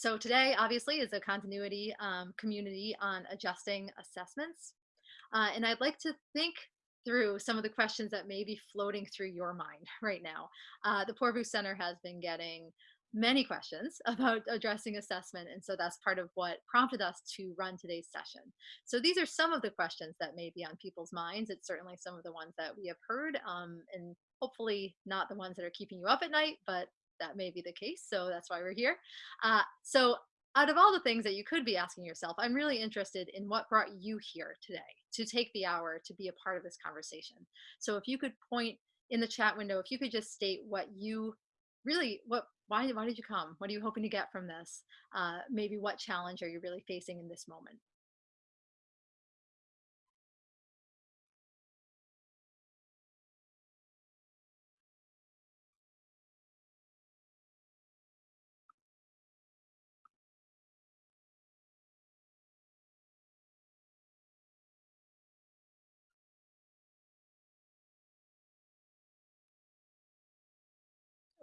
so today obviously is a continuity um, community on adjusting assessments. Uh, and I'd like to think through some of the questions that may be floating through your mind right now. Uh, the Poorvu Center has been getting many questions about addressing assessment. And so that's part of what prompted us to run today's session. So these are some of the questions that may be on people's minds. It's certainly some of the ones that we have heard um, and hopefully not the ones that are keeping you up at night, but that may be the case. So that's why we're here. Uh, so out of all the things that you could be asking yourself, I'm really interested in what brought you here today to take the hour to be a part of this conversation. So if you could point in the chat window, if you could just state what you really, what, why, why did you come? What are you hoping to get from this? Uh, maybe what challenge are you really facing in this moment?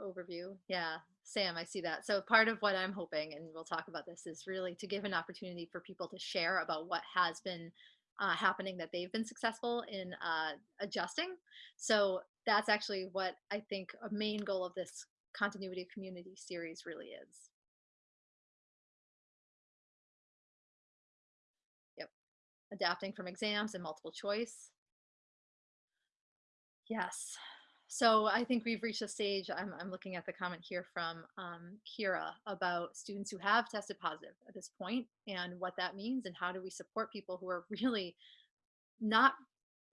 Overview. Yeah, Sam, I see that. So part of what I'm hoping, and we'll talk about this, is really to give an opportunity for people to share about what has been uh, happening that they've been successful in uh, adjusting. So that's actually what I think a main goal of this continuity community series really is. Yep, adapting from exams and multiple choice. Yes, so I think we've reached a stage, I'm, I'm looking at the comment here from um, Kira about students who have tested positive at this point and what that means and how do we support people who are really not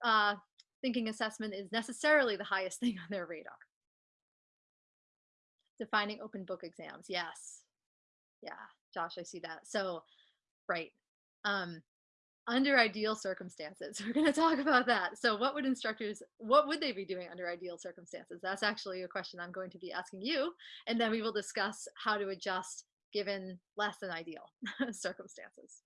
uh, thinking assessment is necessarily the highest thing on their radar. Defining open book exams, yes. Yeah, Josh, I see that. So, right. Um, under ideal circumstances we're going to talk about that. So what would instructors what would they be doing under ideal circumstances? That's actually a question i'm going to be asking you and then we will discuss how to adjust given less than ideal circumstances.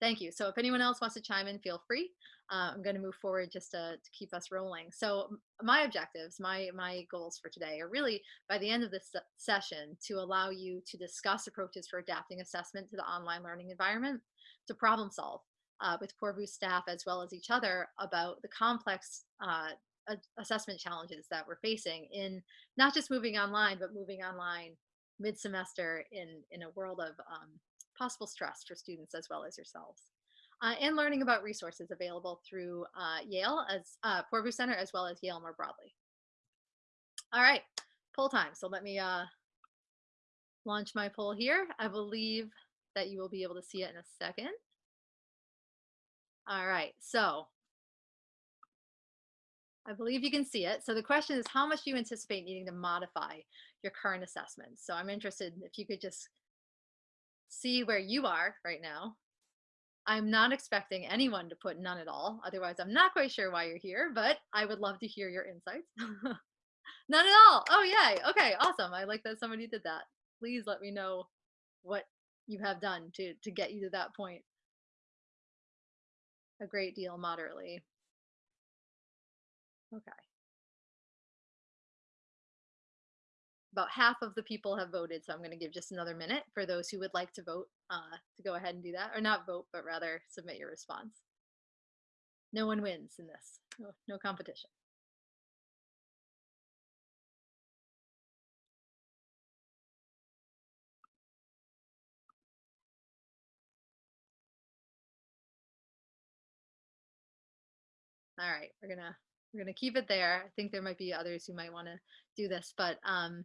Thank you. So if anyone else wants to chime in feel free. Uh, i'm going to move forward just to, to keep us rolling. So my objectives my my goals for today are really by the end of this session to allow you to discuss approaches for adapting assessment to the online learning environment to problem solve uh, with Poorvu staff as well as each other about the complex uh, assessment challenges that we're facing in not just moving online, but moving online mid-semester in, in a world of um, possible stress for students as well as yourselves. Uh, and learning about resources available through uh, Yale as uh, Poorvu Center as well as Yale more broadly. All right, poll time. So let me uh, launch my poll here. I believe that you will be able to see it in a second. All right, so I believe you can see it. So the question is, how much do you anticipate needing to modify your current assessment? So I'm interested if you could just see where you are right now. I'm not expecting anyone to put none at all. Otherwise, I'm not quite sure why you're here, but I would love to hear your insights. none at all. Oh, yay. Okay, awesome. I like that somebody did that. Please let me know what you have done to to get you to that point. A great deal moderately. Okay. About half of the people have voted so i'm going to give just another minute for those who would like to vote uh, to go ahead and do that or not vote but rather submit your response. No one wins in this. No, no competition all right, we're gonna we're gonna keep it there. I think there might be others who might want to do this, but um,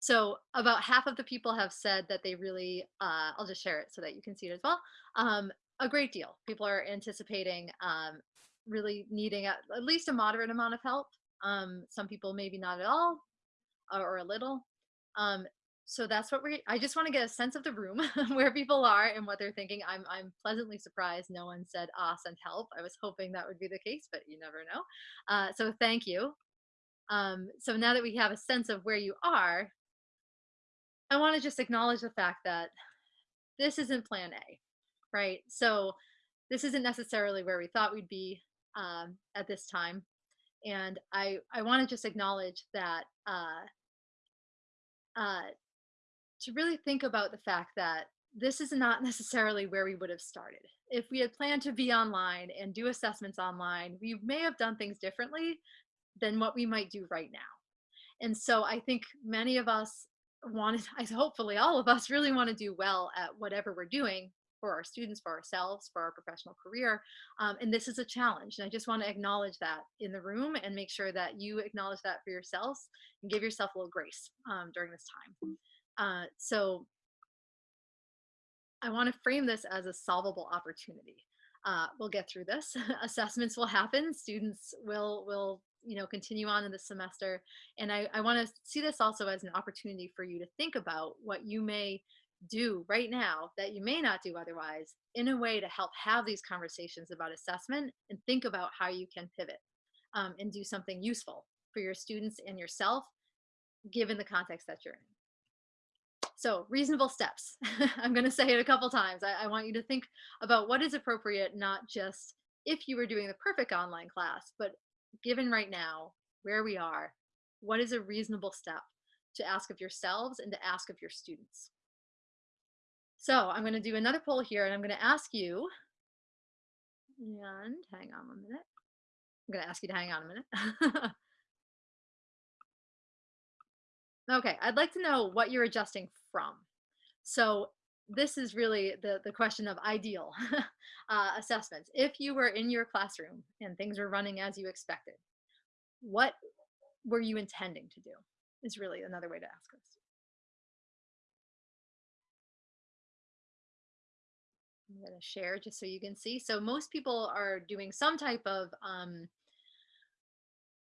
so about half of the people have said that they really, uh, I'll just share it so that you can see it as well. Um, a great deal. People are anticipating um, really needing a, at least a moderate amount of help. Um, some people maybe not at all or, or a little. Um, so that's what we I just want to get a sense of the room where people are and what they're thinking. I'm I'm pleasantly surprised no one said ah send help. I was hoping that would be the case, but you never know. Uh, so thank you. Um, so now that we have a sense of where you are, I want to just acknowledge the fact that this isn't plan A, right? So this isn't necessarily where we thought we'd be um, at this time. And I, I want to just acknowledge that uh, uh, to really think about the fact that this is not necessarily where we would have started. If we had planned to be online and do assessments online, we may have done things differently than what we might do right now. And so I think many of us wanted, I hopefully all of us really want to do well at whatever we're doing for our students, for ourselves, for our professional career. Um, and this is a challenge. And I just want to acknowledge that in the room and make sure that you acknowledge that for yourselves and give yourself a little grace um, during this time. Uh, so I want to frame this as a solvable opportunity. Uh, we'll get through this. Assessments will happen. Students will will you know continue on in the semester, and I, I want to see this also as an opportunity for you to think about what you may do right now that you may not do otherwise in a way to help have these conversations about assessment and think about how you can pivot um, and do something useful for your students and yourself given the context that you're in. So reasonable steps. I'm going to say it a couple times. I, I, want you to think about what is appropriate, not just if you were doing the perfect online class, but given right now where we are, what is a reasonable step to ask of yourselves and to ask of your students? So I'm going to do another poll here and I'm going to ask you, and hang on a minute. I'm going to ask you to hang on a minute. Okay, I'd like to know what you're adjusting from. So this is really the, the question of ideal uh, assessments. If you were in your classroom and things were running as you expected, what were you intending to do is really another way to ask this. I'm going to share just so you can see. So most people are doing some type of um,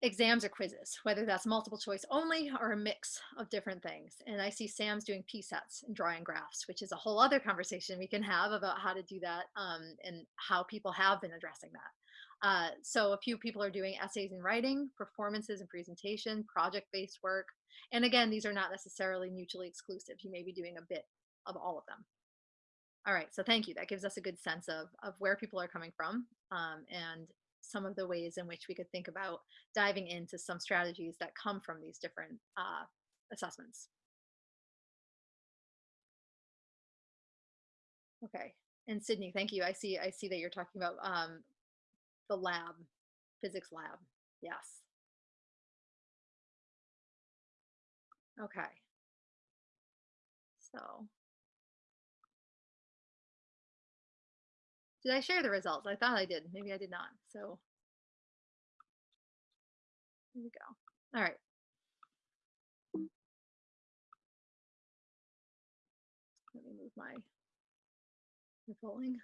exams or quizzes, whether that's multiple choice only or a mix of different things. And I see Sam's doing P-sets and drawing graphs, which is a whole other conversation we can have about how to do that um, and how people have been addressing that. Uh, so a few people are doing essays and writing, performances and presentation, project-based work. And again, these are not necessarily mutually exclusive. You may be doing a bit of all of them. All right, so thank you. That gives us a good sense of, of where people are coming from um, and some of the ways in which we could think about diving into some strategies that come from these different uh, assessments. Okay, and Sydney, thank you. I see. I see that you're talking about um, the lab, physics lab. Yes. Okay. So Did I share the results? I thought I did. Maybe I did not. So here we go. All right. Let me move my, my polling.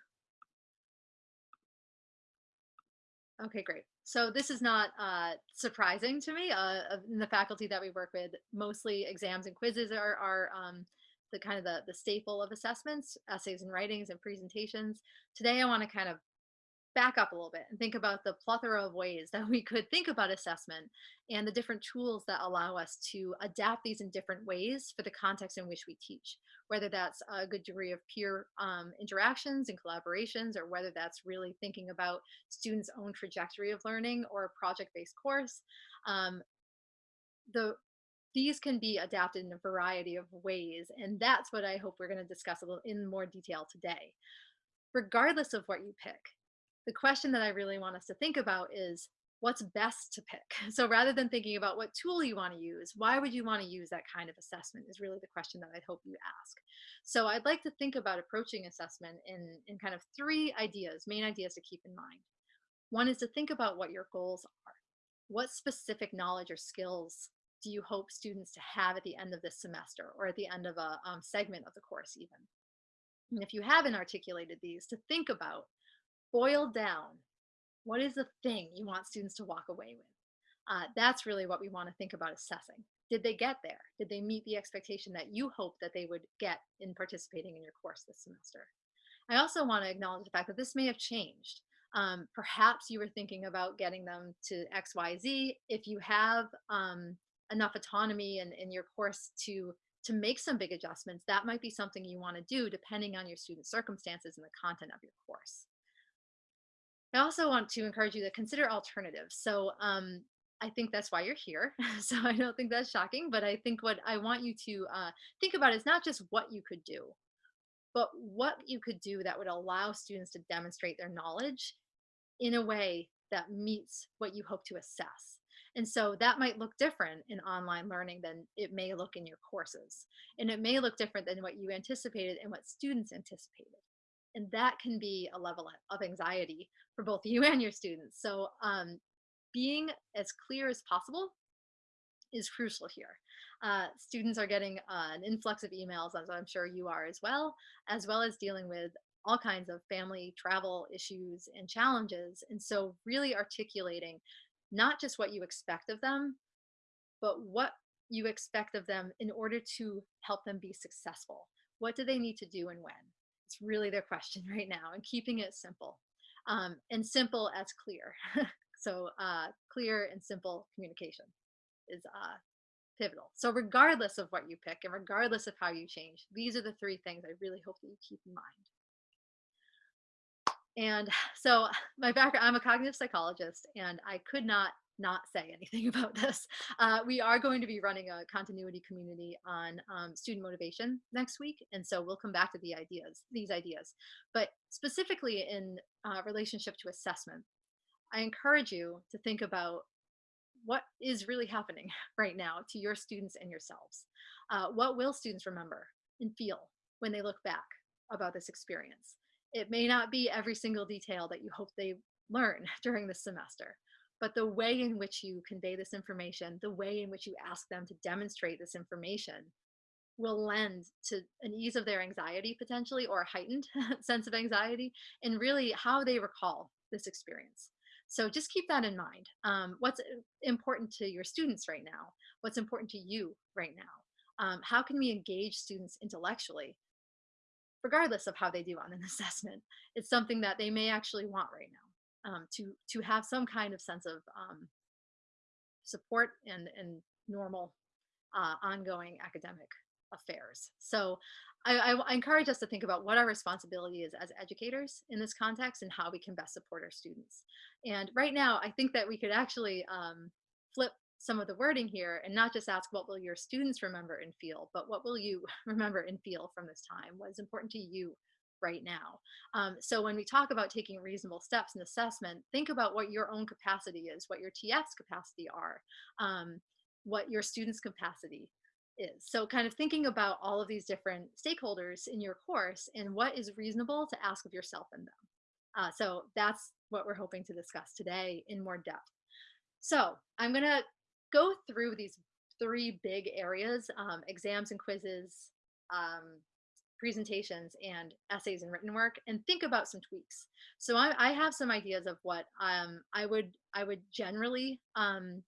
Okay, great. So this is not uh, surprising to me. Uh, in the faculty that we work with, mostly exams and quizzes are, are um, the kind of the, the staple of assessments, essays and writings and presentations. Today I want to kind of back up a little bit and think about the plethora of ways that we could think about assessment and the different tools that allow us to adapt these in different ways for the context in which we teach, whether that's a good degree of peer um, interactions and collaborations, or whether that's really thinking about students' own trajectory of learning or a project-based course. Um, the these can be adapted in a variety of ways. And that's what I hope we're going to discuss a little in more detail today. Regardless of what you pick, the question that I really want us to think about is what's best to pick. So rather than thinking about what tool you want to use, why would you want to use that kind of assessment is really the question that I hope you ask. So I'd like to think about approaching assessment in, in kind of three ideas, main ideas to keep in mind. One is to think about what your goals are. What specific knowledge or skills do you hope students to have at the end of this semester or at the end of a um, segment of the course even? And if you haven't articulated these, to think about, boil down, what is the thing you want students to walk away with? Uh, that's really what we want to think about assessing. Did they get there? Did they meet the expectation that you hope that they would get in participating in your course this semester? I also want to acknowledge the fact that this may have changed. Um, perhaps you were thinking about getting them to XYZ. If you have um, enough autonomy in, in your course to to make some big adjustments, that might be something you want to do depending on your student circumstances and the content of your course. I also want to encourage you to consider alternatives. So um, I think that's why you're here. so I don't think that's shocking. But I think what I want you to uh, think about is not just what you could do, but what you could do that would allow students to demonstrate their knowledge in a way that meets what you hope to assess. And so that might look different in online learning than it may look in your courses. And it may look different than what you anticipated and what students anticipated. And that can be a level of anxiety for both you and your students. So um, being as clear as possible is crucial here. Uh, students are getting uh, an influx of emails, as I'm sure you are as well, as well as dealing with all kinds of family travel issues and challenges. And so really articulating not just what you expect of them, but what you expect of them in order to help them be successful. What do they need to do and when? It's really their question right now and keeping it simple um, and simple as clear. so uh, clear and simple communication is uh, pivotal. So regardless of what you pick and regardless of how you change, these are the three things I really hope that you keep in mind. And so my background, I'm a cognitive psychologist and I could not not say anything about this. Uh, we are going to be running a continuity community on um, student motivation next week. And so we'll come back to the ideas, these ideas, but specifically in uh, relationship to assessment, I encourage you to think about what is really happening right now to your students and yourselves. Uh, what will students remember and feel when they look back about this experience? It may not be every single detail that you hope they learn during the semester, but the way in which you convey this information, the way in which you ask them to demonstrate this information will lend to an ease of their anxiety potentially or a heightened sense of anxiety and really how they recall this experience. So just keep that in mind. Um, what's important to your students right now? What's important to you right now? Um, how can we engage students intellectually regardless of how they do on an assessment. It's something that they may actually want right now um, to to have some kind of sense of um, support and and normal uh, ongoing academic affairs. So I, I, encourage us to think about what our responsibility is as educators in this context and how we can best support our students. And right now, I think that we could actually um, flip some of the wording here and not just ask what will your students remember and feel, but what will you remember and feel from this time? What is important to you right now? Um, so when we talk about taking reasonable steps in assessment, think about what your own capacity is, what your TF's capacity are, um, what your students' capacity is. So kind of thinking about all of these different stakeholders in your course and what is reasonable to ask of yourself and them. Uh, so that's what we're hoping to discuss today in more depth. So I'm to go through these three big areas, um, exams and quizzes, um, presentations and essays and written work and think about some tweaks. So I, I have some ideas of what um, I would I would generally um,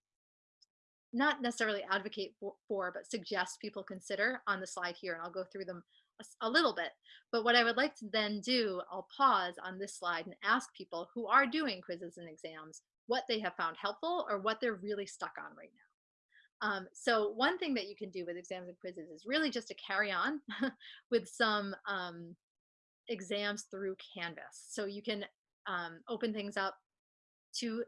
not necessarily advocate for, for, but suggest people consider on the slide here and I'll go through them a, a little bit. But what I would like to then do, I'll pause on this slide and ask people who are doing quizzes and exams what they have found helpful or what they're really stuck on right now. Um, so one thing that you can do with exams and quizzes is really just to carry on with some um, exams through Canvas. So you can um, open things up to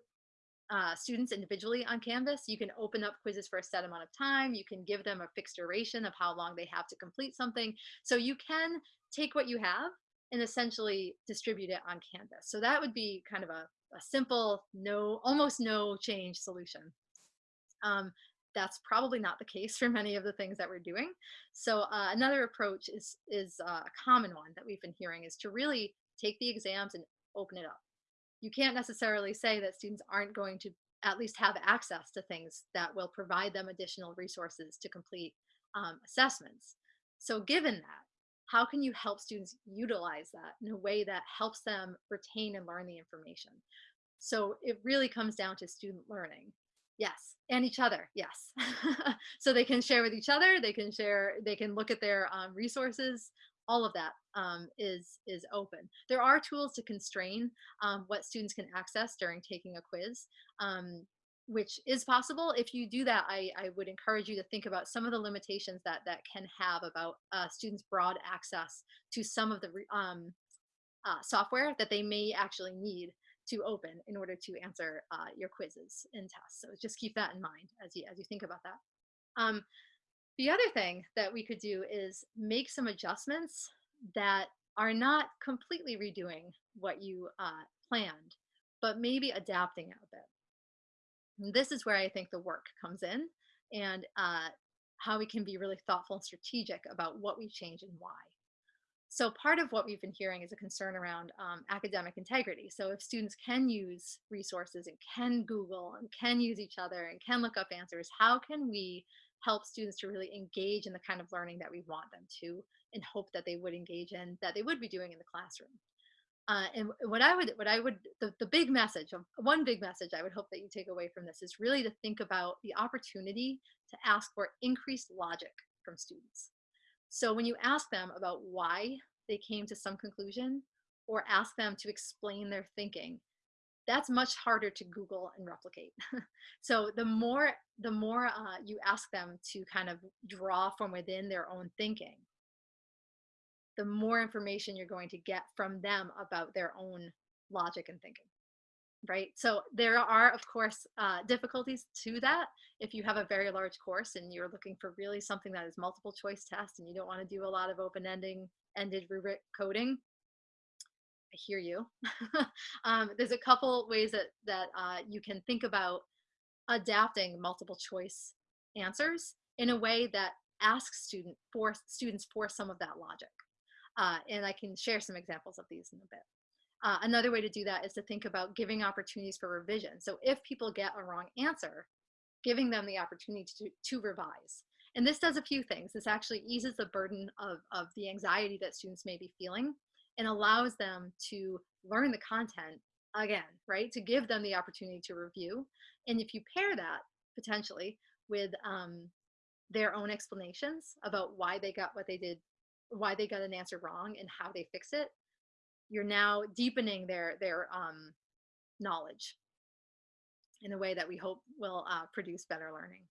uh, students individually on Canvas. You can open up quizzes for a set amount of time. You can give them a fixed duration of how long they have to complete something. So you can take what you have and essentially distribute it on Canvas. So that would be kind of a, a simple, no, almost no change solution. Um, that's probably not the case for many of the things that we're doing. So uh, another approach is, is uh, a common one that we've been hearing is to really take the exams and open it up. You can't necessarily say that students aren't going to at least have access to things that will provide them additional resources to complete um, assessments. So given that, how can you help students utilize that in a way that helps them retain and learn the information? So it really comes down to student learning. Yes, and each other, yes. so they can share with each other, they can share, they can look at their um, resources, all of that um, is is open. There are tools to constrain um, what students can access during taking a quiz. Um, which is possible. If you do that, I, I would encourage you to think about some of the limitations that that can have about uh, students' broad access to some of the um, uh, software that they may actually need to open in order to answer uh, your quizzes and tests. So just keep that in mind as you, as you think about that. Um, the other thing that we could do is make some adjustments that are not completely redoing what you uh, planned, but maybe adapting it a bit. This is where I think the work comes in and uh, how we can be really thoughtful and strategic about what we change and why. So part of what we've been hearing is a concern around um, academic integrity. So if students can use resources and can Google and can use each other and can look up answers, how can we help students to really engage in the kind of learning that we want them to and hope that they would engage in, that they would be doing in the classroom. Uh, and what I would, what I would, the, the big message one big message I would hope that you take away from this is really to think about the opportunity to ask for increased logic from students. So when you ask them about why they came to some conclusion or ask them to explain their thinking, that's much harder to Google and replicate. so the more the more uh, you ask them to kind of draw from within their own thinking, the more information you're going to get from them about their own logic and thinking right? So there are, of course, uh, difficulties to that. If you have a very large course and you're looking for really something that is multiple choice test and you don't want to do a lot of open ending ended rubric coding, I hear you. um, there's a couple ways that, that uh, you can think about adapting multiple choice answers in a way that asks student for students for some of that logic. Uh, and I can share some examples of these in a bit. Uh, another way to do that is to think about giving opportunities for revision. So if people get a wrong answer, giving them the opportunity to, to revise. And this does a few things. This actually eases the burden of, of the anxiety that students may be feeling and allows them to learn the content again, right? To give them the opportunity to review. And if you pair that potentially with um, their own explanations about why they got what they did, why they got an answer wrong and how they fix it, you're now deepening their their um, knowledge in a way that we hope will uh, produce better learning.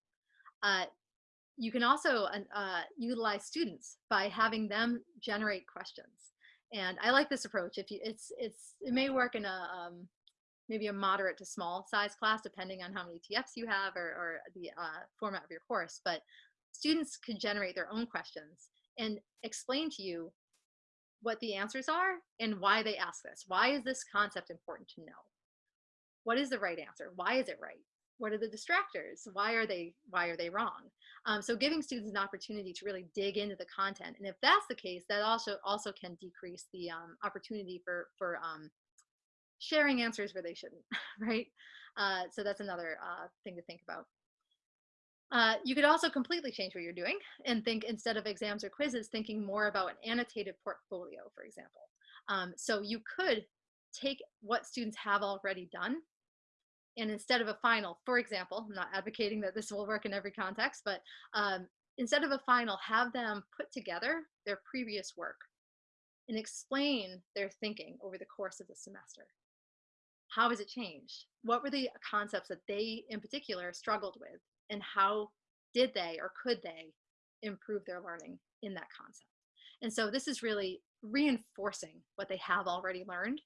Uh, you can also uh, utilize students by having them generate questions. And I like this approach. If you, it's, it's, it may work in a, um, maybe a moderate to small size class, depending on how many TFs you have or, or the uh, format of your course. But students can generate their own questions and explain to you what the answers are and why they ask this. Why is this concept important to know? What is the right answer? Why is it right? What are the distractors? Why are they why are they wrong? Um, so giving students an opportunity to really dig into the content, and if that's the case, that also also can decrease the um, opportunity for for um, sharing answers where they shouldn't, right? Uh, so that's another uh, thing to think about. Uh, you could also completely change what you're doing and think instead of exams or quizzes, thinking more about an annotated portfolio, for example. Um, so you could take what students have already done and instead of a final, for example, I'm not advocating that this will work in every context, but um, instead of a final, have them put together their previous work and explain their thinking over the course of the semester. How has it changed? What were the concepts that they in particular struggled with? And how did they or could they improve their learning in that concept. And so this is really reinforcing what they have already learned.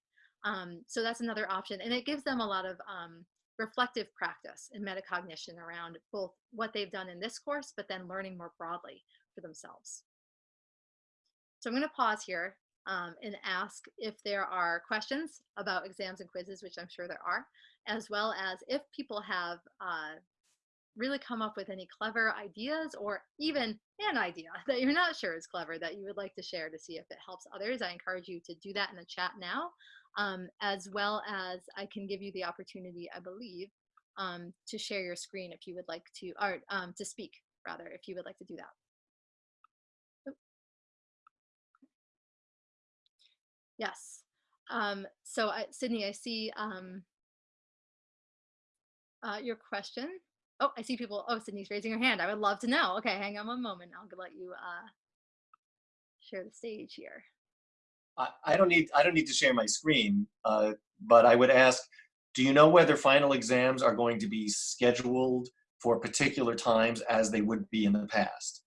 Um, so that's another option. And it gives them a lot of um, reflective practice and metacognition around both what they've done in this course, but then learning more broadly for themselves. So I'm gonna pause here um, and ask if there are questions about exams and quizzes, which I'm sure there are, as well as if people have uh, really come up with any clever ideas or even an idea that you're not sure is clever that you would like to share to see if it helps others, I encourage you to do that in the chat now, um, as well as I can give you the opportunity, I believe, um, to share your screen if you would like to, or um, to speak rather, if you would like to do that. Yes. Um, so I, Sydney, I see um, uh, your question. Oh, I see people. Oh, Sydney's raising her hand. I would love to know. Okay, hang on one moment. I'll let you uh, share the stage here. I, I don't need I don't need to share my screen, uh, but I would ask, do you know whether final exams are going to be scheduled for particular times as they would be in the past?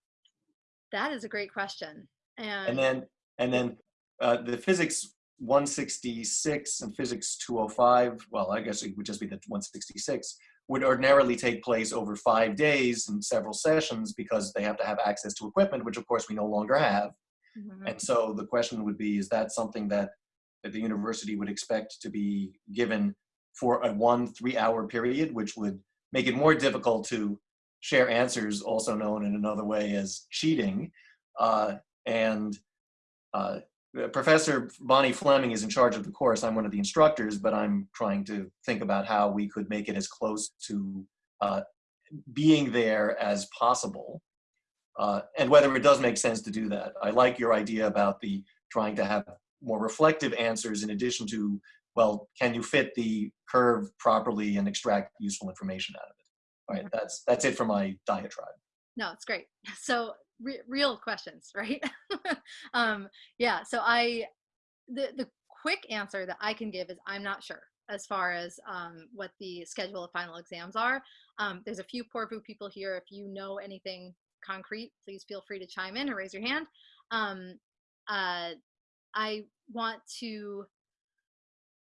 That is a great question. And, and then and then uh, the physics 166 and physics 205, well, I guess it would just be the 166, would ordinarily take place over five days and several sessions because they have to have access to equipment, which of course we no longer have. Mhm. And so the question would be, is that something that, that the university would expect to be given for a one three hour period, which would make it more difficult to share answers, also known in another way as cheating. Uh, and uh, Professor Bonnie Fleming is in charge of the course. I'm one of the instructors, but I'm trying to think about how we could make it as close to uh, being there as possible. Uh, and whether it does make sense to do that. I like your idea about the trying to have more reflective answers in addition to, well, can you fit the curve properly and extract useful information out of it? All right, that's, that's it for my diatribe. No, it's great. So re- real questions, right? um, yeah. So I, the the quick answer that I can give is I'm not sure as far as um, what the schedule of final exams are. Um, there's a few Poorvu people here. If you know anything concrete, please feel free to chime in or raise your hand. Um, uh, I want to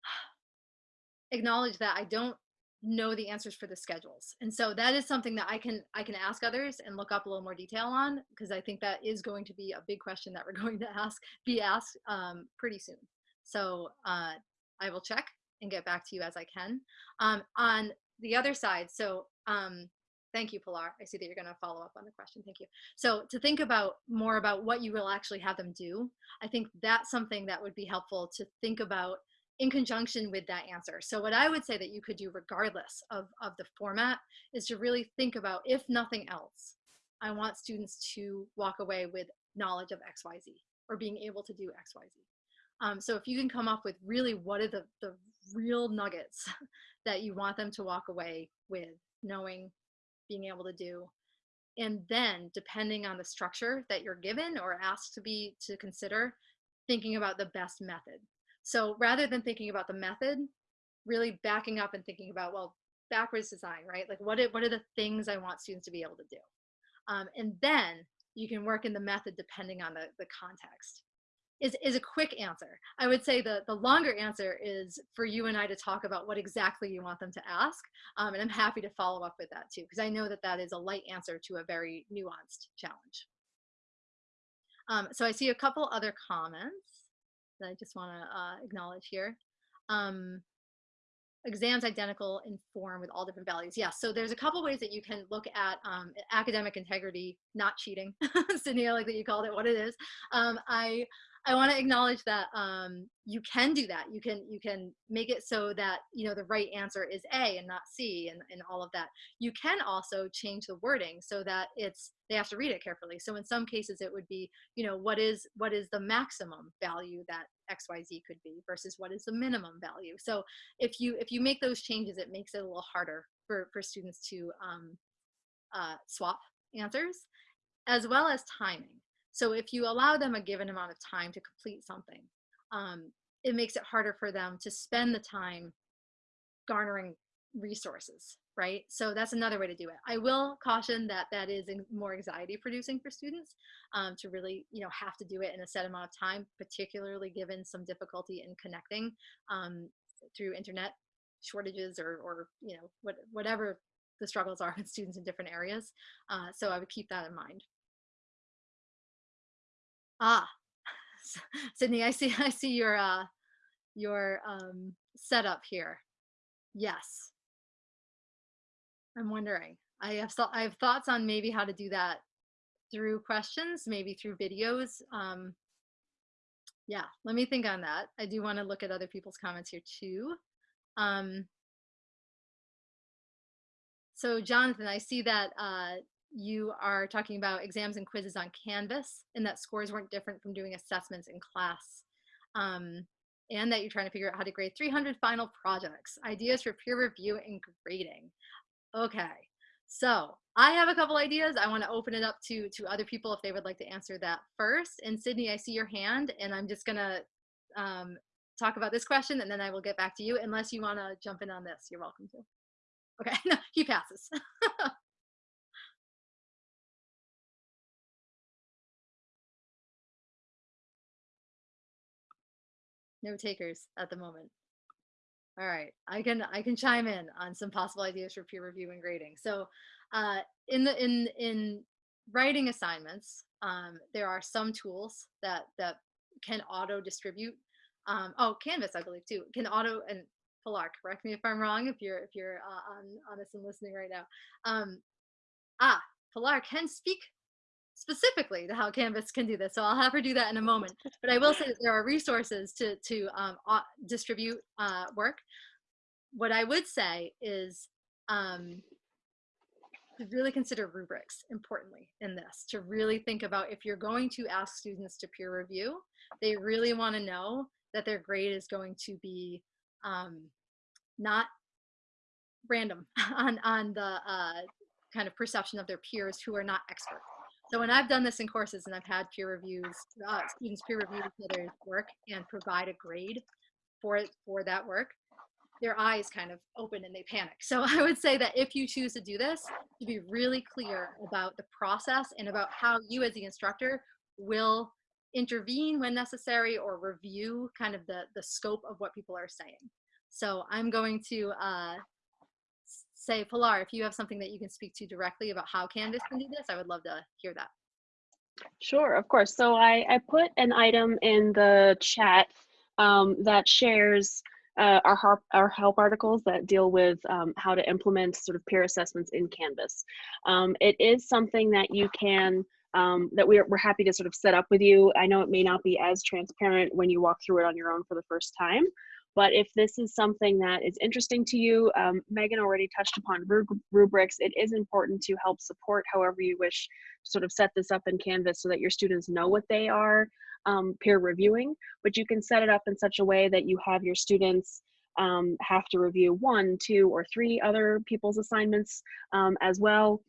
acknowledge that I don't know the answers for the schedules and so that is something that i can i can ask others and look up a little more detail on because i think that is going to be a big question that we're going to ask be asked um, pretty soon. So uh, i will check and get back to you as i can. Um, on the other side so um, thank you pilar. I see that you're going to follow up on the question. Thank you. So to think about more about what you will actually have them do i think that's something that would be helpful to think about in conjunction with that answer. So what I would say that you could do regardless of, of the format is to really think about, if nothing else, I want students to walk away with knowledge of XYZ or being able to do XYZ. Um, so if you can come up with really what are the, the real nuggets that you want them to walk away with, knowing, being able to do, and then depending on the structure that you're given or asked to be to consider, thinking about the best method so rather than thinking about the method, really backing up and thinking about, well, backwards design, right? Like what are, what are the things I want students to be able to do? Um, and then you can work in the method depending on the, the context. Is, is a quick answer. I would say the, the longer answer is for you and I to talk about what exactly you want them to ask. Um, and I'm happy to follow up with that too, because I know that that is a light answer to a very nuanced challenge. Um, so I see a couple other comments that I just want to uh, acknowledge here. Um, exams identical in form with all different values. Yes, yeah, so there's a couple ways that you can look at um, academic integrity, not cheating, Sydney, I like that you called it what it is. Um, I I want to acknowledge that um, you can do that. You can you can make it so that you know the right answer is A and not C and, and all of that. You can also change the wording so that it's they have to read it carefully. So in some cases it would be you know what is what is the maximum value that XYZ could be versus what is the minimum value. So if you if you make those changes, it makes it a little harder for for students to um, uh, swap answers as well as timing. So if you allow them a given amount of time to complete something, um, it makes it harder for them to spend the time garnering resources, right? So that's another way to do it. I will caution that that is more anxiety producing for students um, to really, you know, have to do it in a set amount of time, particularly given some difficulty in connecting um, through internet shortages or, or you know, what, whatever the struggles are with students in different areas. Uh, so I would keep that in mind. Ah, Sydney, I see. I see your uh, your um, setup here. Yes, I'm wondering. I have I have thoughts on maybe how to do that through questions, maybe through videos. Um, yeah, let me think on that. I do want to look at other people's comments here too. Um, so Jonathan, I see that uh, you are talking about exams and quizzes on Canvas and that scores weren't different from doing assessments in class. Um, and that you're trying to figure out how to grade 300 final projects, ideas for peer review and grading. Okay, so I have a couple ideas. I want to open it up to, to other people if they would like to answer that first. And Sydney, I see your hand and I'm just gonna um, talk about this question and then I will get back to you unless you wanna jump in on this, you're welcome to. Okay, no, he passes. no takers at the moment. All right, I can I can chime in on some possible ideas for peer review and grading. So, uh, in the in in writing assignments, um, there are some tools that that can auto distribute. Um, oh, Canvas, I believe too, can auto and Pilar, correct me if I'm wrong. If you're if you're uh, on honest and listening right now, um, ah, Pilar can speak specifically to how Canvas can do this. So I'll have her do that in a moment. But I will say that there are resources to, to um, distribute uh, work. What I would say is um, to really consider rubrics importantly in this, to really think about if you're going to ask students to peer review, they really want to know that their grade is going to be um, not random on, on the uh, kind of perception of their peers who are not experts. So when I've done this in courses and I've had peer reviews, uh, students peer review each other's work and provide a grade for for that work, their eyes kind of open and they panic. So I would say that if you choose to do this, to be really clear about the process and about how you as the instructor will intervene when necessary or review kind of the, the scope of what people are saying. So I'm going to uh, say, Pilar, if you have something that you can speak to directly about how Canvas can do this, I would love to hear that. Sure, of course. So I, I put an item in the chat um, that shares uh, our, help, our help articles that deal with um, how to implement sort of peer assessments in Canvas. Um, it is something that you can, um, that we're, we're happy to sort of set up with you. I know it may not be as transparent when you walk through it on your own for the first time, but if this is something that is interesting to you, um, Megan already touched upon rubrics. It is important to help support however you wish sort of set this up in Canvas so that your students know what they are um, peer reviewing, but you can set it up in such a way that you have your students um, have to review one, two, or three other people's assignments um, as well.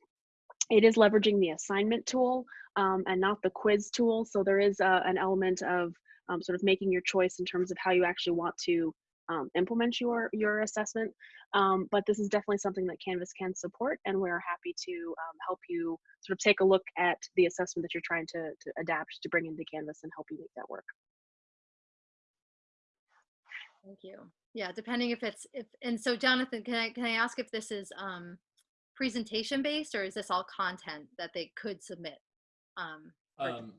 It is leveraging the assignment tool um, and not the quiz tool. So there is uh, an element of um, sort of making your choice in terms of how you actually want to um, implement your your assessment. Um, but this is definitely something that Canvas can support, and we're happy to um, help you sort of take a look at the assessment that you're trying to, to adapt to bring into Canvas and help you make that work. Thank you. Yeah, depending if it's if and so Jonathan, can I can I ask if this is um, presentation based or is this all content that they could submit? Um, um,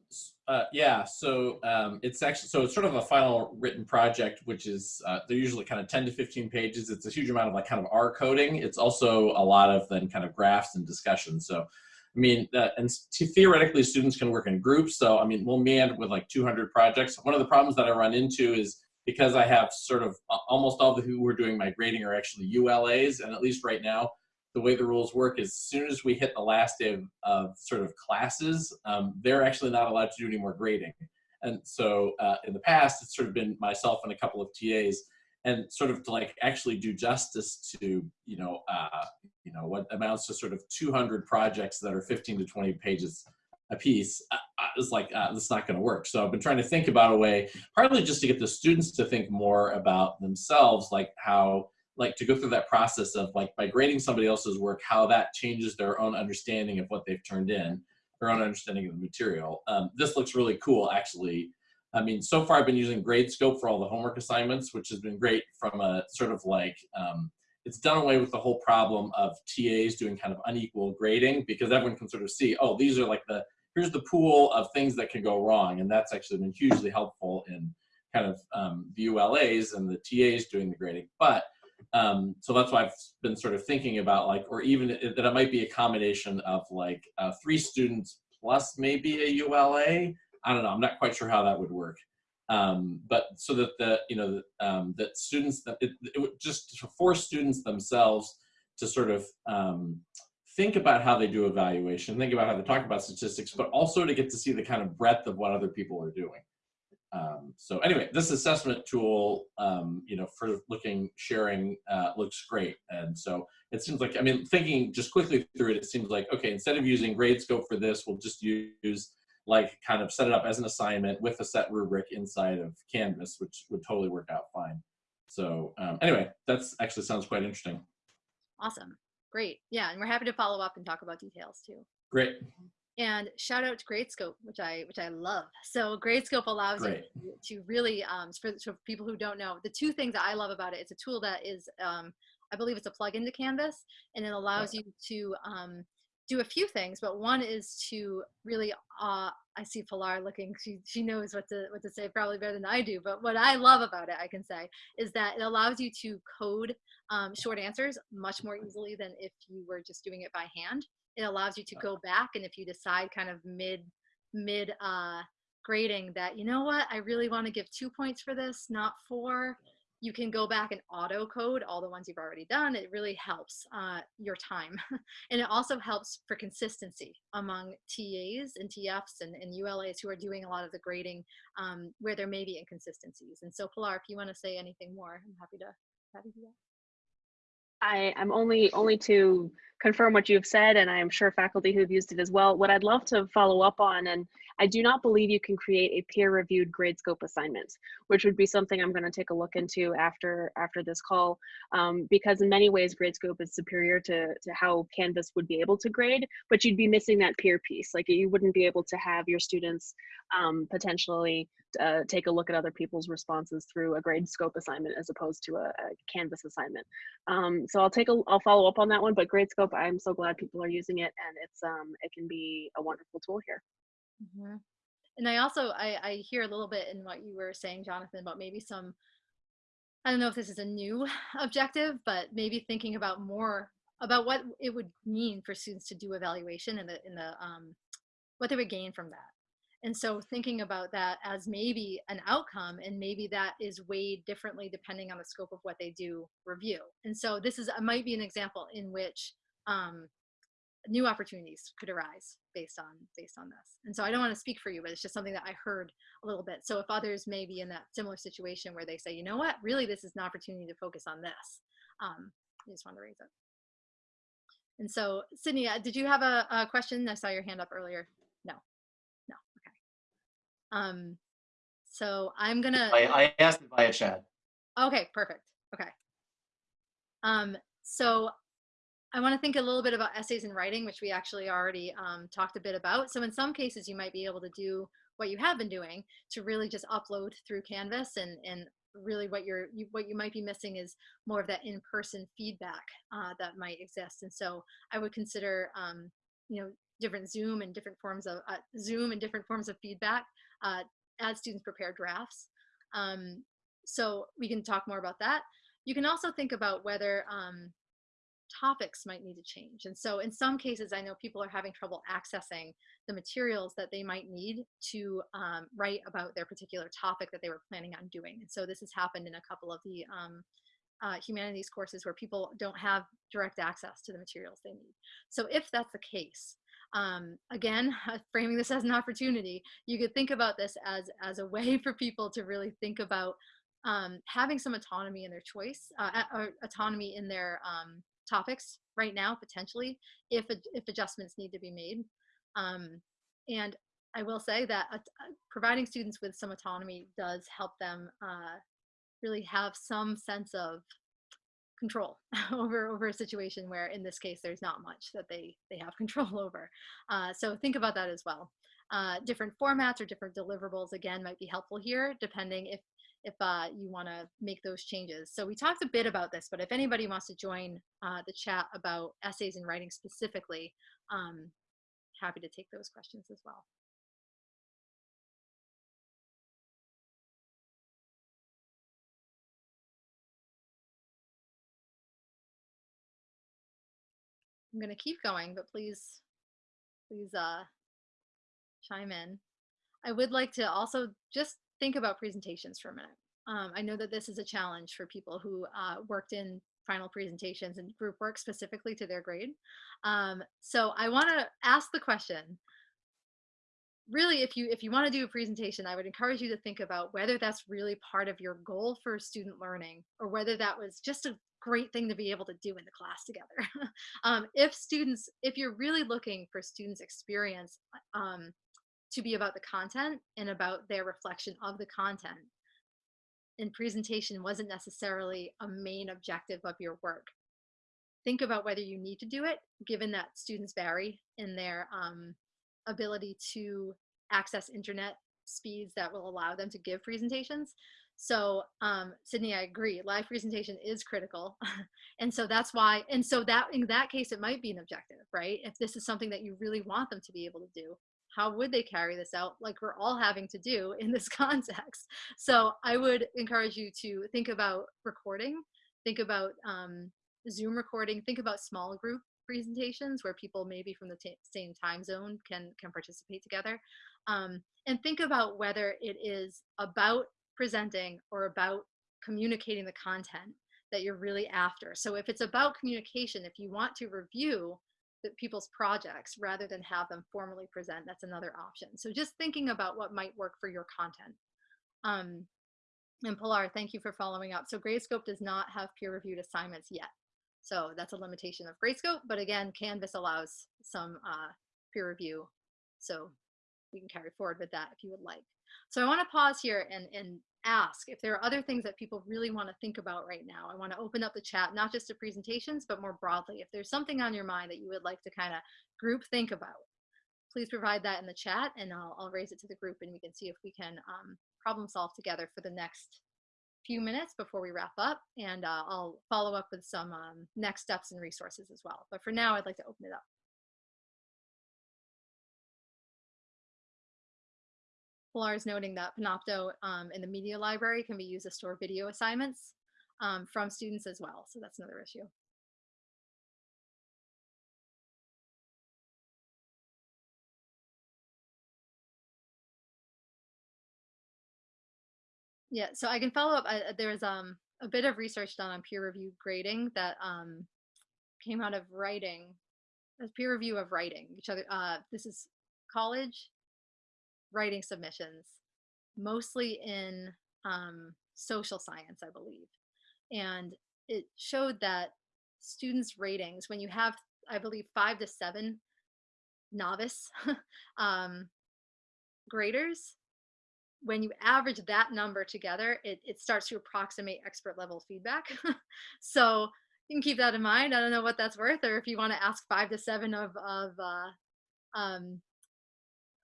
uh, yeah, so um, it's actually so it's sort of a final written project, which is uh, they're usually kind of 10 to 15 pages. It's a huge amount of like kind of R coding. It's also a lot of then kind of graphs and discussion. So, I mean, uh, and theoretically, students can work in groups. So, I mean, we'll me end with like 200 projects. One of the problems that I run into is because I have sort of almost all the who are doing my grading are actually ULAs, and at least right now, the way the rules work is as soon as we hit the last day of, of sort of classes, um, they're actually not allowed to do any more grading. And so uh, in the past, it's sort of been myself and a couple of TAs and sort of to like actually do justice to, you know, uh, you know, what amounts to sort of 200 projects that are 15 to 20 pages a piece uh, uh is like, uh, this is not going to work. So I've been trying to think about a way, partly just to get the students to think more about themselves, like how, like to go through that process of like by grading somebody else's work, how that changes their own understanding of what they've turned in, their own understanding of the material. Um, this looks really cool, actually. I mean, so far I've been using Gradescope for all the homework assignments, which has been great from a sort of like, um, it's done away with the whole problem of TAs doing kind of unequal grading because everyone can sort of see, oh, these are like the, here's the pool of things that can go wrong. And that's actually been hugely helpful in kind of um, the ULAs and the TAs doing the grading. But um, so that's why I've been sort of thinking about like, or even that it might be a combination of like uh, three students plus maybe a ULA. I don't know. I'm not quite sure how that would work. Um, but so that the you know um, that students that it, it would just force students themselves to sort of um, think about how they do evaluation, think about how they talk about statistics, but also to get to see the kind of breadth of what other people are doing. Um, so anyway, this assessment tool, um, you know, for looking, sharing, uh, looks great. And so it seems like, I mean, thinking just quickly through it, it seems like, okay, instead of using Gradescope for this, we'll just use like kind of set it up as an assignment with a set rubric inside of Canvas, which would totally work out fine. So um, anyway, that's actually sounds quite interesting. Awesome. Great. Yeah. And we're happy to follow up and talk about details too. Great. And shout out to Gradescope, which I which I love. So Gradescope allows Great. you to really, um, for, for people who don't know, the two things that I love about it, it's a tool that is, um, I believe it's a plug-in to Canvas, and it allows you to um, do a few things. But one is to really, uh, I see Pilar looking. She she knows what to what to say probably better than I do. But what I love about it, I can say, is that it allows you to code um, short answers much more easily than if you were just doing it by hand it allows you to go back and if you decide kind of mid mid uh, grading that you know what? I really want to give two points for this not four you can go back and auto code all the ones you've already done. It really helps uh, your time. And it also helps for consistency among tas and tfs and, and ulas who are doing a lot of the grading um, where there may be inconsistencies. And so pilar if you want to say anything more i'm happy to happy to do that. I, I'm only only to confirm what you've said, and I am sure faculty who've used it as well. What I'd love to follow up on, and I do not believe you can create a peer-reviewed Gradescope assignment, which would be something I'm going to take a look into after after this call, um, because in many ways Gradescope is superior to to how Canvas would be able to grade, but you'd be missing that peer piece. Like you wouldn't be able to have your students um, potentially uh, take a look at other people's responses through a Gradescope assignment as opposed to a, a Canvas assignment. Um, so I'll take a I'll follow up on that one. But I'm so glad people are using it, and it's um it can be a wonderful tool here. hmm And I also I, I hear a little bit in what you were saying, Jonathan, about maybe some. I don't know if this is a new objective, but maybe thinking about more about what it would mean for students to do evaluation and the in the um, what they would gain from that. And so thinking about that as maybe an outcome and maybe that is weighed differently depending on the scope of what they do review. And so this is might be an example in which um, new opportunities could arise based on based on this. And so I don't want to speak for you, but it's just something that I heard a little bit. So if others may be in that similar situation where they say, you know what, really this is an opportunity to focus on this. Um, I just want to raise it. And so Sydney, uh, did you have a, a question? I saw your hand up earlier. No, no, okay. Um, so I'm gonna. I, I asked it via chat. Okay, perfect. Okay. Um, so I want to think a little bit about essays and writing, which we actually already um, talked a bit about. So in some cases, you might be able to do what you have been doing to really just upload through Canvas and, and really what you're you, what you might be missing is more of that in-person feedback uh, that might exist. And so I would consider um, you know different Zoom and different forms of uh, Zoom and different forms of feedback uh, as students prepare drafts. Um, so we can talk more about that. You can also think about whether um, topics might need to change. And so in some cases, I know people are having trouble accessing the materials that they might need to um, write about their particular topic that they were planning on doing. And so this has happened in a couple of the um, uh, humanities courses where people don't have direct access to the materials they need. So if that's the case, um, again, framing this as an opportunity, you could think about this as, as a way for people to really think about um, having some autonomy in their choice, uh, autonomy in their um, topics right now, potentially, if, if adjustments need to be made. Um, and I will say that uh, providing students with some autonomy does help them uh, really have some sense of control over over a situation where in this case there's not much that they they have control over uh, so think about that as well uh, different formats or different deliverables again might be helpful here depending if if uh, you want to make those changes. So we talked a bit about this, but if anybody wants to join uh, the chat about essays and writing specifically, um, happy to take those questions as well. I'm going to keep going, but please, please uh, chime in. I would like to also just think about presentations for a minute. Um, I know that this is a challenge for people who uh, worked in final presentations and group work specifically to their grade. Um, so I want to ask the question, really if you if you want to do a presentation, I would encourage you to think about whether that's really part of your goal for student learning or whether that was just a great thing to be able to do in the class together. um, if students, if you're really looking for students experience um, to be about the content and about their reflection of the content. And presentation wasn't necessarily a main objective of your work. Think about whether you need to do it, given that students vary in their um, ability to access internet speeds that will allow them to give presentations. So, um, Sydney, I agree. Live presentation is critical, and so that's why. And so that in that case, it might be an objective, right? If this is something that you really want them to be able to do, how would they carry this out? Like we're all having to do in this context. So, I would encourage you to think about recording, think about um, Zoom recording, think about small group presentations where people maybe from the same time zone can can participate together um, and think about whether it is about presenting or about communicating the content that you're really after. So if it's about communication, if you want to review the people's projects rather than have them formally present, that's another option. So just thinking about what might work for your content. Um, and Pilar, thank you for following up. So Gradescope does not have peer-reviewed assignments yet. So that's a limitation of Gradescope, but again, Canvas allows some uh, peer review. So we can carry forward with that if you would like. So I want to pause here and, and ask if there are other things that people really want to think about right now. I want to open up the chat, not just to presentations, but more broadly. If there's something on your mind that you would like to kind of group think about, please provide that in the chat and I'll, I'll raise it to the group and we can see if we can um, problem solve together for the next few minutes before we wrap up. And uh, I'll follow up with some um, next steps and resources as well. But for now, I'd like to open it up. Is noting that Panopto um, in the media library can be used to store video assignments um, from students as well. So that's another issue. Yeah, so I can follow up. I, there's um, a bit of research done on peer review grading that um, came out of writing, peer review of writing. Each other. Uh, this is college writing submissions, mostly in um, social science, I believe. And it showed that students' ratings, when you have, I believe, five to seven novice um, graders, when you average that number together, it, it starts to approximate expert level feedback. so you can keep that in mind. I don't know what that's worth, or if you want to ask five to seven of, of uh, um,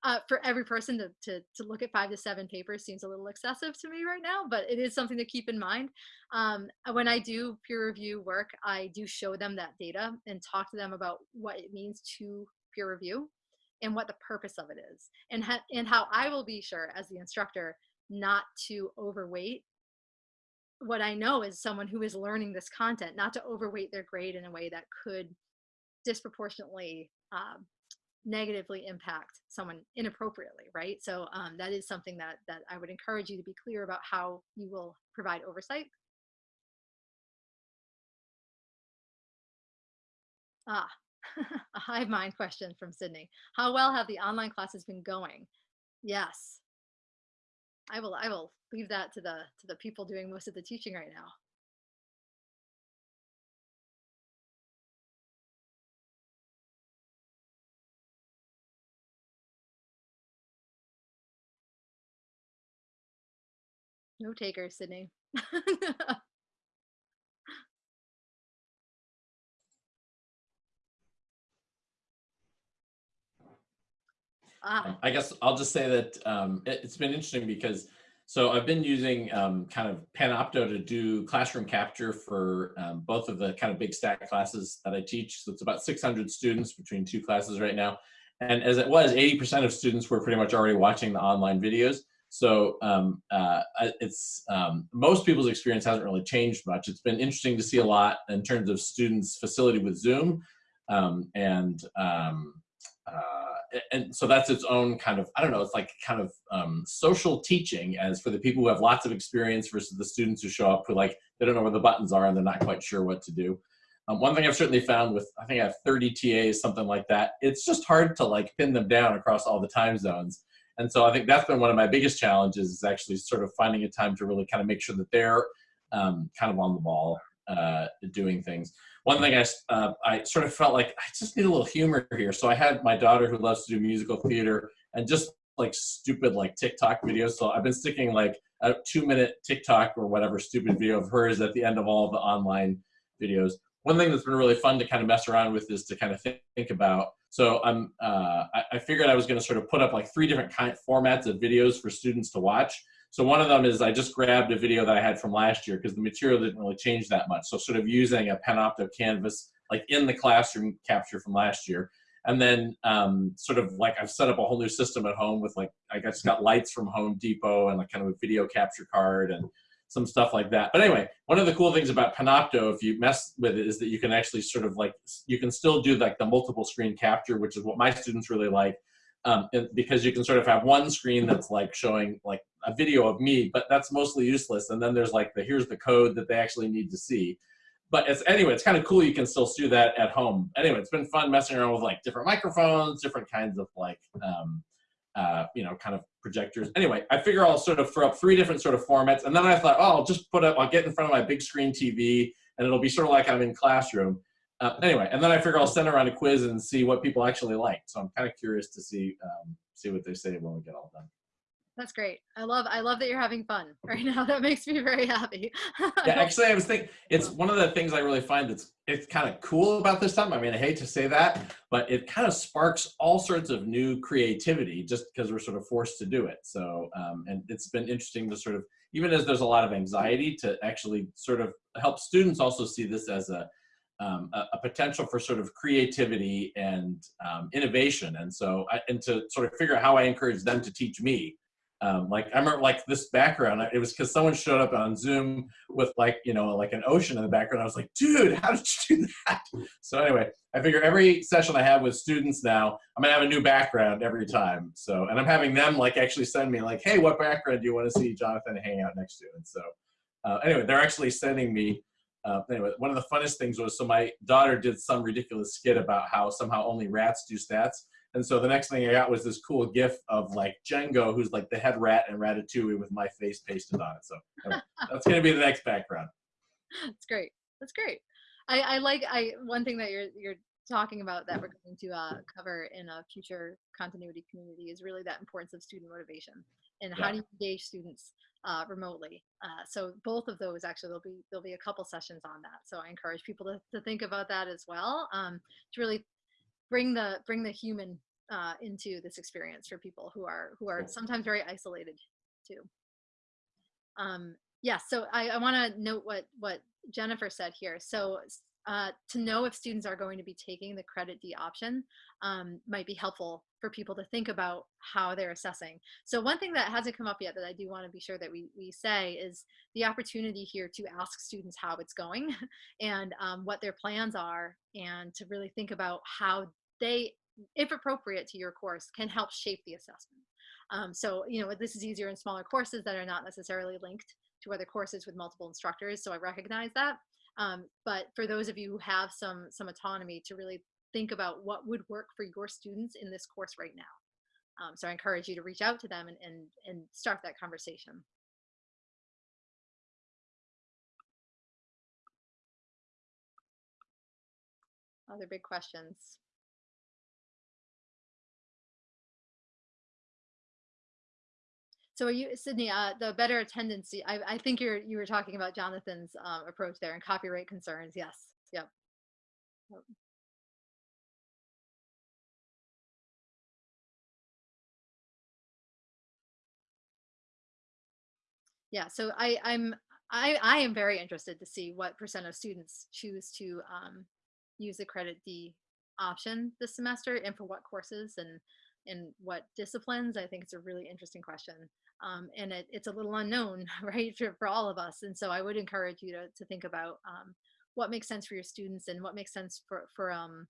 uh, for every person to, to, to look at five to seven papers seems a little excessive to me right now, but it is something to keep in mind. Um, when I do peer review work, I do show them that data and talk to them about what it means to peer review and what the purpose of it is and, and how I will be sure as the instructor not to overweight what I know is someone who is learning this content, not to overweight their grade in a way that could disproportionately um, negatively impact someone inappropriately, right? So um, that is something that, that I would encourage you to be clear about how you will provide oversight. Ah, a hive mind question from Sydney. How well have the online classes been going? Yes. I will I will leave that to the to the people doing most of the teaching right now. No taker, Sydney. ah. I guess I'll just say that um, it, has been interesting because so I've been using um, kind of Panopto to do classroom capture for um, both of the kind of big stack classes that I teach. So it's about 600 students between two classes right now. And as it was, 80% of students were pretty much already watching the online videos. So um, uh, it's um, most people's experience hasn't really changed much. It's been interesting to see a lot in terms of students' facility with Zoom, um, and um, uh, and so that's its own kind of I don't know. It's like kind of um, social teaching as for the people who have lots of experience versus the students who show up who like they don't know where the buttons are and they're not quite sure what to do. Um, one thing I've certainly found with I think I have 30 TAs something like that. It's just hard to like pin them down across all the time zones. And so I think that's been one of my biggest challenges is actually sort of finding a time to really kind of make sure that they're um, kind of on the ball uh, doing things. One thing I, uh, I sort of felt like I just need a little humor here. So I had my daughter who loves to do musical theater and just like stupid like TikTok videos. So I've been sticking like a two minute TikTok or whatever stupid video of hers at the end of all of the online videos. One thing that's been really fun to kind of mess around with is to kind of think about So I'm, uh, I, I figured I was going to sort of put up like three different kind of formats of videos for students to watch. So one of them is I just grabbed a video that I had from last year because the material didn't really change that much. So sort of using a Panopto canvas like in the classroom capture from last year. And then um, sort of like I've set up a whole new system at home with like, I just got lights from Home Depot and like kind of a video capture card and some stuff like that. But anyway, one of the cool things about Panopto, if you mess with it, is that you can actually sort of like, you can still do like the multiple screen capture, which is what my students really like. Um, because you can sort of have one screen that's like showing like a video of me, but that's mostly useless. And then there's like the here's the code that they actually need to see. But it's anyway, it's kind of cool. You can still do that at home. Anyway, it's been fun messing around with like different microphones, different kinds of like um, uh, you know, kind of projectors. Anyway, I figure I'll sort of throw up three different sort of formats. And then I thought, oh, I'll just put up, I'll get in front of my big screen TV and it'll be sort of like I'm in classroom. Uh, anyway, and then I figure I'll send around a quiz and see what people actually like. So I'm kind of curious to see um, see what they say when we get all done. That's great. I love I love that you're having fun right now. That makes me very happy. yeah, actually, I was thinking it's one of the things I really find that's it's kind of cool about this time. I mean, I hate to say that, but it kind of sparks all sorts of new creativity just because we're sort of forced to do it. So, um, and it's been interesting to sort of even as there's a lot of anxiety to actually sort of help students also see this as a um, a, a, potential for sort of creativity and um, innovation. And so, I, and to sort of figure out how I encourage them to teach me um, like I remember like this background, it was because someone showed up on Zoom with like, you know, like an ocean in the background. I was like, dude, how did you do that? So anyway, I figure every session I have with students now, I'm gonna have a new background every time. So, and I'm having them like actually send me like, hey, what background do you want to see Jonathan hang out next to? And so uh, anyway, they're actually sending me, uh, anyway, one of the funnest things was, so my daughter did some ridiculous skit about how somehow only rats do stats. And so the next thing I got was this cool GIF of like Django, who's like the head rat and Ratatouille with my face pasted on it. So that's going to be the next background. That's great. That's great. I, I like I one thing that you're you're talking about that we're going to uh, cover in a future continuity community is really that importance of student motivation and yeah. how do you engage students uh, remotely. Uh, so both of those actually there'll be there'll be a couple sessions on that. So I encourage people to, to think about that as well um, to really bring the bring the human uh, into this experience for people who are who are sometimes very isolated too. Um, yeah, so I, I want to note what what Jennifer said here. So uh, to know if students are going to be taking the credit D option um, might be helpful for people to think about how they're assessing. So one thing that hasn't come up yet that I do want to be sure that we, we say is the opportunity here to ask students how it's going and um, what their plans are and to really think about how they if appropriate to your course, can help shape the assessment. Um, so, you know, this is easier in smaller courses that are not necessarily linked to other courses with multiple instructors. So I recognize that. Um, but for those of you who have some, some autonomy to really think about what would work for your students in this course right now. Um, so I encourage you to reach out to them and, and, and start that conversation. Other big questions. So are you, Sydney, uh, the better attendance, I, I think you're, you were talking about Jonathan's um, approach there and copyright concerns. Yes. Yep. yep. Yeah, so I, I'm I, I am very interested to see what percent of students choose to um, use the credit D option this semester and for what courses and in what disciplines. I think it's a really interesting question um, and it, it's a little unknown, right, for, for all of us. And so I would encourage you to, to think about um, what makes sense for your students and what makes sense for, for um,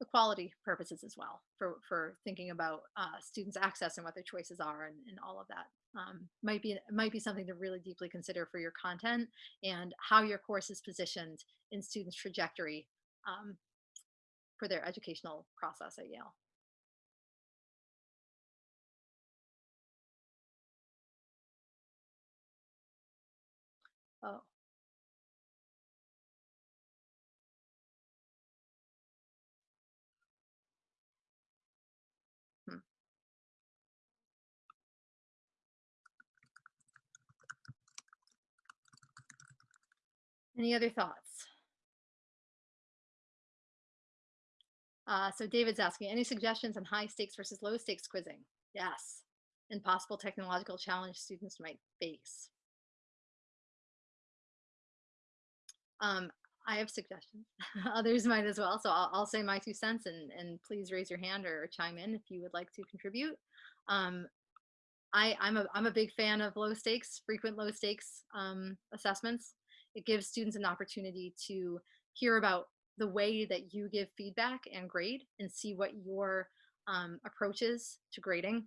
equality purposes as well, for, for thinking about uh, students' access and what their choices are and, and all of that. Um, might be might be something to really deeply consider for your content and how your course is positioned in students' trajectory um, for their educational process at Yale. Oh. Hmm. Any other thoughts? Uh, so David's asking, any suggestions on high stakes versus low stakes quizzing? Yes. And possible technological challenge students might face. Um, I have suggestions. Others might as well. So I'll, I'll, say my two cents and, and please raise your hand or chime in if you would like to contribute. Um, I, I'm, a, I'm a big fan of low stakes, frequent low stakes um, assessments. It gives students an opportunity to hear about the way that you give feedback and grade and see what your um, to grading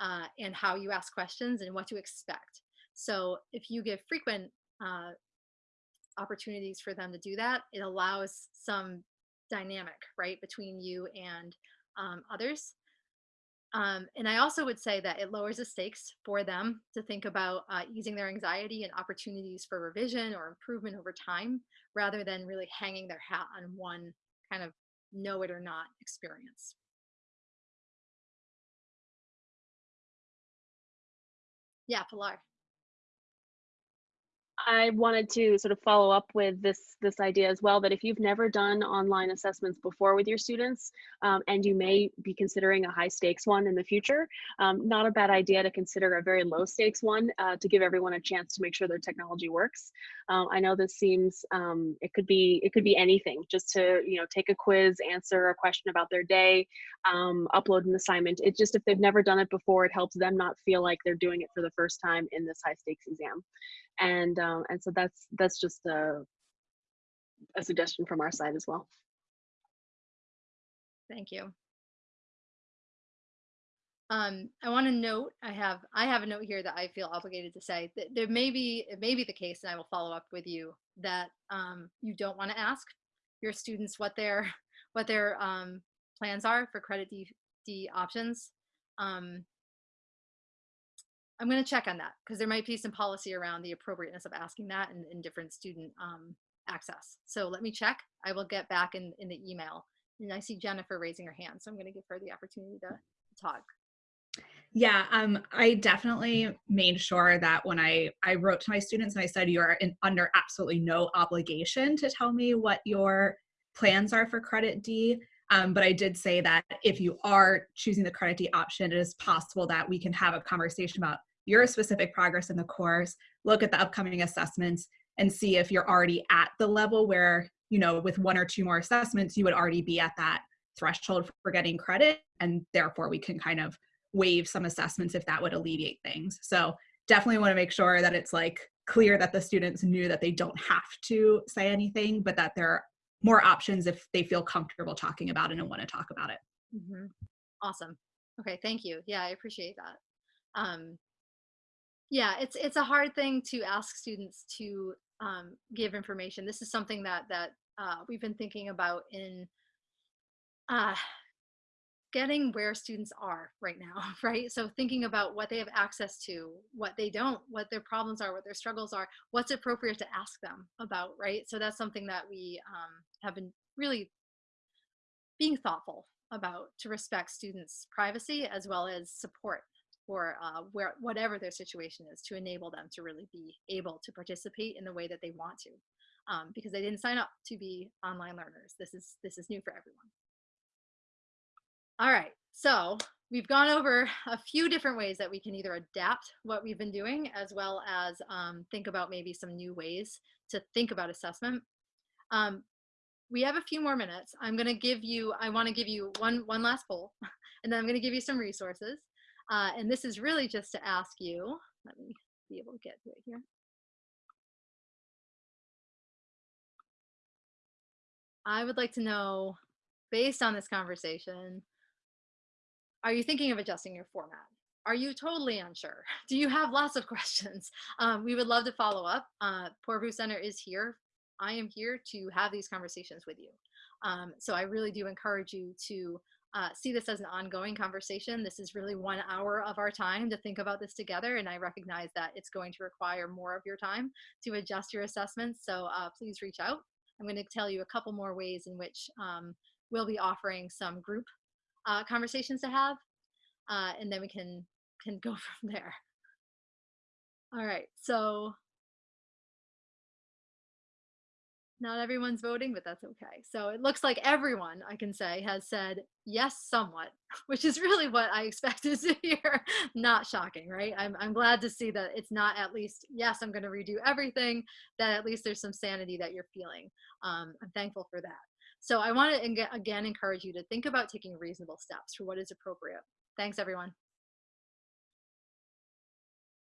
uh, and how you ask questions and what to expect. So if you give frequent uh, opportunities for them to do that, it allows some dynamic, right, between you and um, others. Um, and I also would say that it lowers the stakes for them to think about uh, easing their anxiety and opportunities for revision or improvement over time, rather than really hanging their hat on one kind of know it or not experience. Yeah, Pilar. I wanted to sort of follow up with this this idea as well that if you've never done online assessments before with your students um, and you may be considering a high stakes one in the future, um, not a bad idea to consider a very low stakes one uh, to give everyone a chance to make sure their technology works. Um, I know this seems um, it could be it could be anything just to you know take a quiz, answer a question about their day, um, upload an assignment. It just if they've never done it before, it helps them not feel like they're doing it for the first time in this high stakes exam and um, and so that's that's just a, a suggestion from our side as well. Thank you. Um, I want to note I have I have a note here that I feel obligated to say that there may be it may be the case, and I will follow up with you that um, you don't want to ask your students what their what their um, plans are for credit D, D options. Um, I'm going to check on that because there might be some policy around the appropriateness of asking that in, in different student um, access. So let me check. I will get back in, in the email. And I see Jennifer raising her hand, so I'm going to give her the opportunity to, talk. Yeah, um, I definitely made sure that when I, I wrote to my students and I said, you're in, under absolutely no obligation to tell me what your plans are for credit D. Um, but I did say that if you are choosing the credit D option, it is possible that we can have a conversation about your specific progress in the course, look at the upcoming assessments, and see if you're already at the level where, you know, with one or two more assessments, you would already be at that threshold for getting credit. And therefore, we can kind of waive some assessments if that would alleviate things. So definitely want to make sure that it's like clear that the students knew that they don't have to say anything, but that there more options if they feel comfortable talking about it and want to talk about it. Mm-hmm. Awesome. Okay, thank you. Yeah, I appreciate that. Um, yeah, it's it's a hard thing to ask students to um, give information. This is something that that uh, we've been thinking about in uh, getting where students are right now, right? So thinking about what they have access to, what they don't, what their problems are, what their struggles are, what's appropriate to ask them about, right? So that's something that we um, have been really being thoughtful about to respect students' privacy as well as support for uh, where whatever their situation is to enable them to really be able to participate in the way that they want to um, because they didn't sign up to be online learners. This is this is new for everyone. All right, so we've gone over a few different ways that we can either adapt what we've been doing as well as um, think about maybe some new ways to think about assessment. Um, we have a few more minutes. I'm gonna give you, I wanna give you one, one last poll, and then I'm gonna give you some resources. Uh, and this is really just to ask you, let me be able to get to it here. I would like to know, based on this conversation, are you thinking of adjusting your format? Are you totally unsure? Do you have lots of questions? Um, we would love to follow up. Uh, Poorvu Center is here. I am here to have these conversations with you. Um, so I really do encourage you to uh, see this as an ongoing conversation. This is really one hour of our time to think about this together, and I recognize that it's going to require more of your time to adjust your assessments. So uh, please reach out. I'm going to tell you a couple more ways in which um, we'll be offering some group uh, conversations to have, uh, and then we can can go from there. All right, so not everyone's voting, but that's okay. So it looks like everyone, I can say, has said yes somewhat, which is really what I expected to hear. not shocking, right? I'm, I'm glad to see that it's not at least, yes, I'm going to redo everything, that at least there's some sanity that you're feeling. Um, I'm thankful for that. So I want to again encourage you to think about taking reasonable steps for what is appropriate. Thanks, everyone.